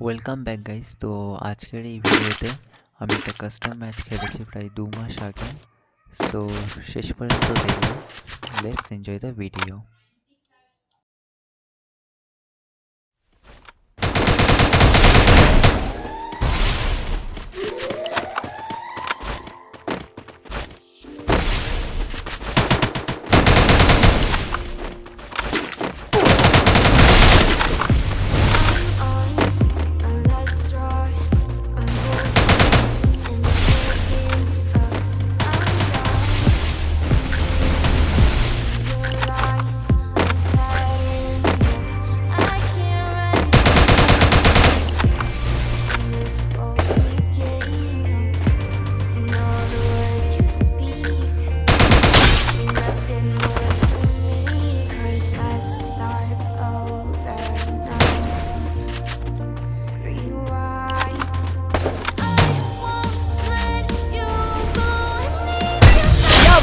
Welcome back guys তো আজকের এই ভিডিওতে আমি একটা কাস্টম ম্যাচ খেলেছি প্রায় দু মাস আগে সো শেষ পর্যন্ত দেখবো let's enjoy the video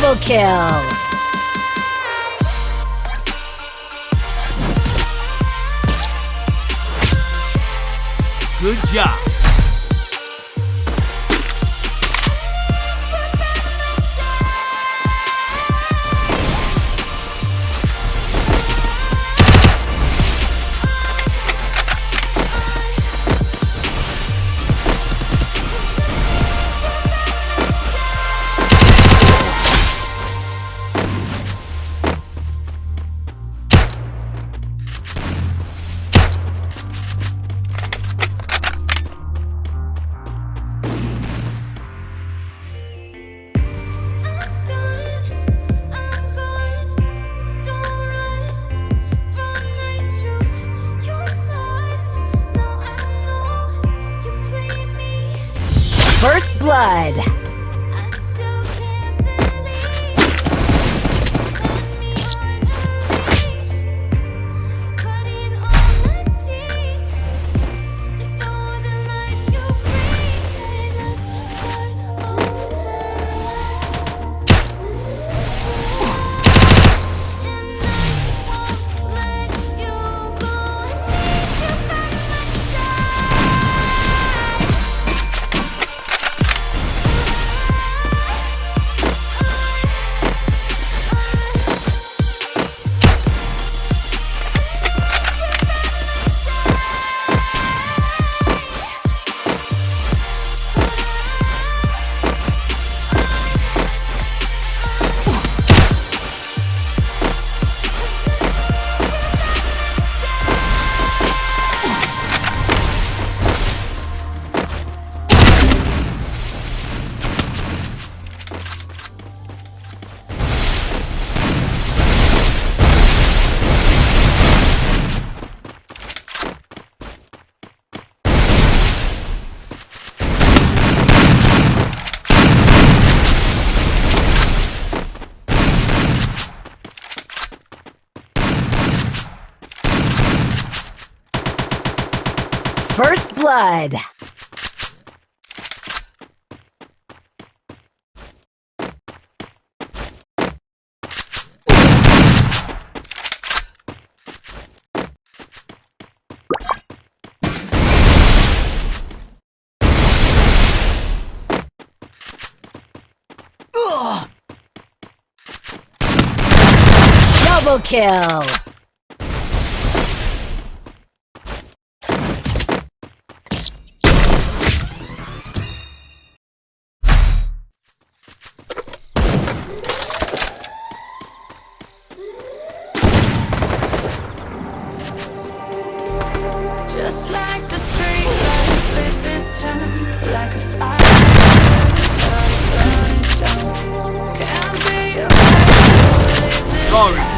Double kill! Good job. Blood! First blood! Double kill! To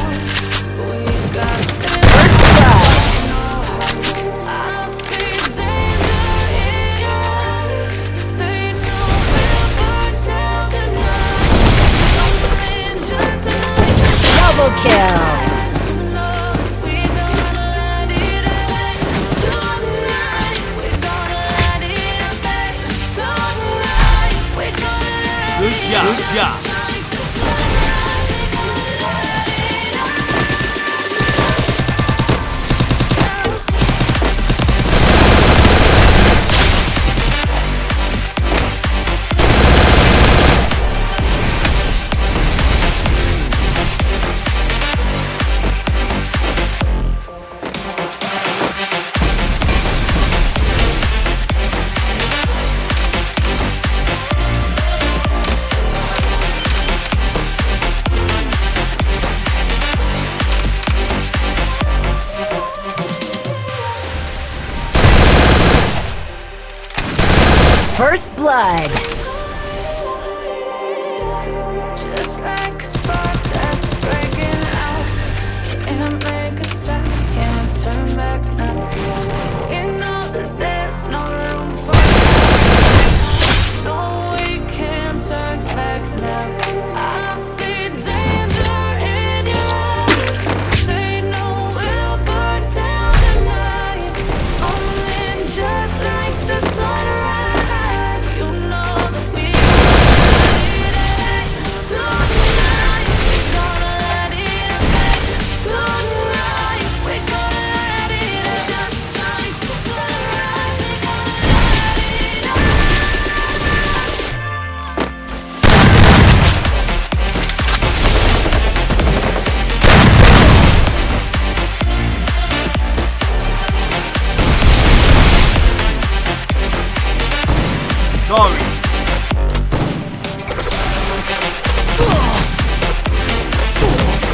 blood.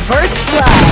First Blood.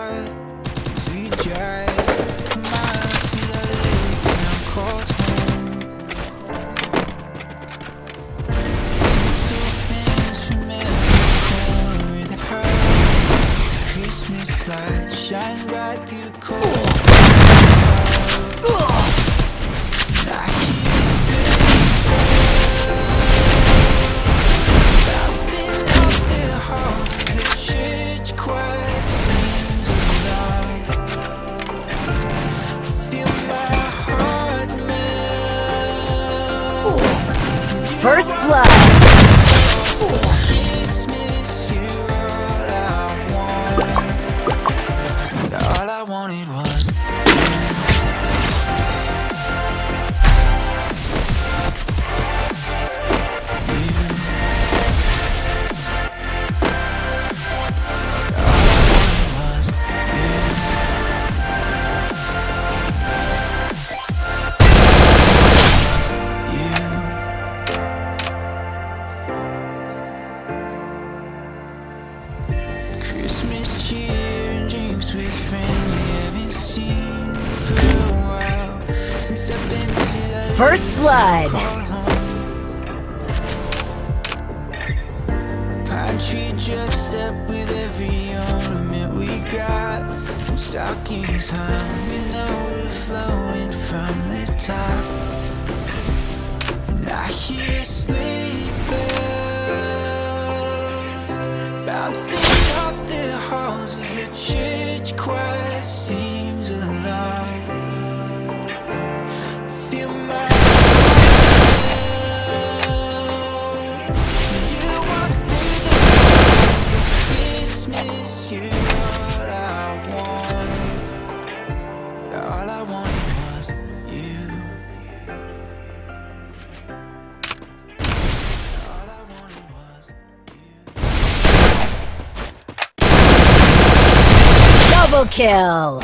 First Blood. Just step with every ornament we got. We know we're flowing from the top. I hear bouncing off the church choir. kill.